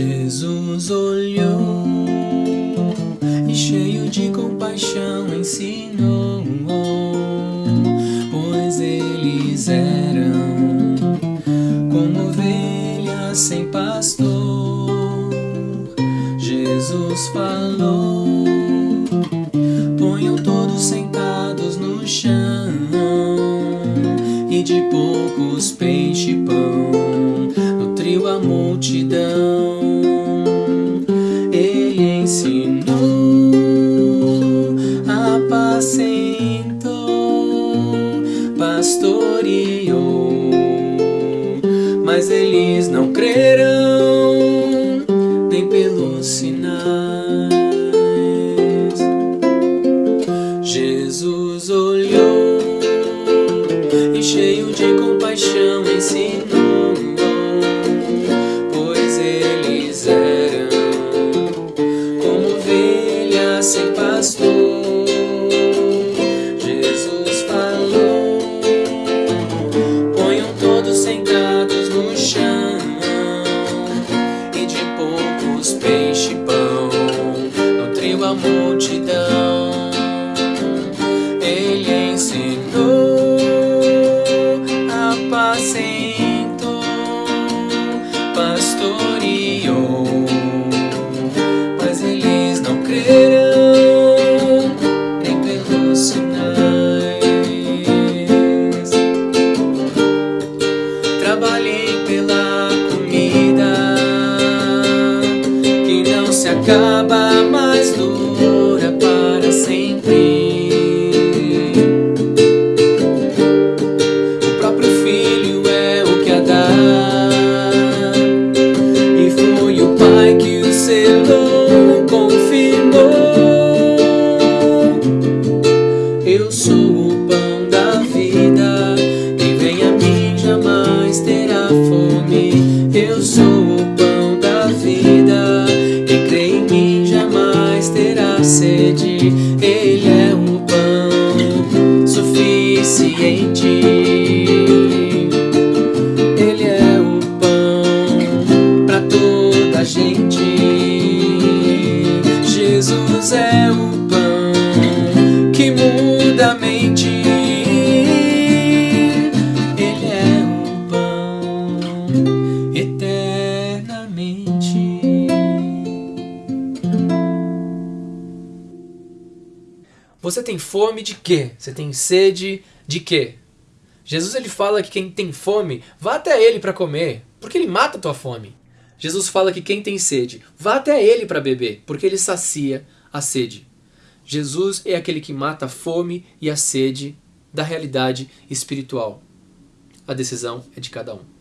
Jesus olhou e cheio de compaixão ensinou, pois eles eram como ovelhas sem pastor. Jesus falou: ponham todos sentados no chão e de poucos peixe e pão nutriu a multidão. Mas eles não crerão nem pelos sinais. Jesus olhou e cheio de compaixão ensinou, pois eles eram como ovelhas sem pastor. Trabalhei pela comida que não se acaba, mas dura para sempre. O próprio filho é o que a dá, e foi o pai que o selou, confirmou. Eu sou terá sede. Ele é o pão suficiente. Ele é o pão para toda a gente. Jesus é o pão que muda a mente. Você tem fome de quê? Você tem sede de quê? Jesus ele fala que quem tem fome, vá até ele para comer, porque ele mata a tua fome. Jesus fala que quem tem sede, vá até ele para beber, porque ele sacia a sede. Jesus é aquele que mata a fome e a sede da realidade espiritual. A decisão é de cada um.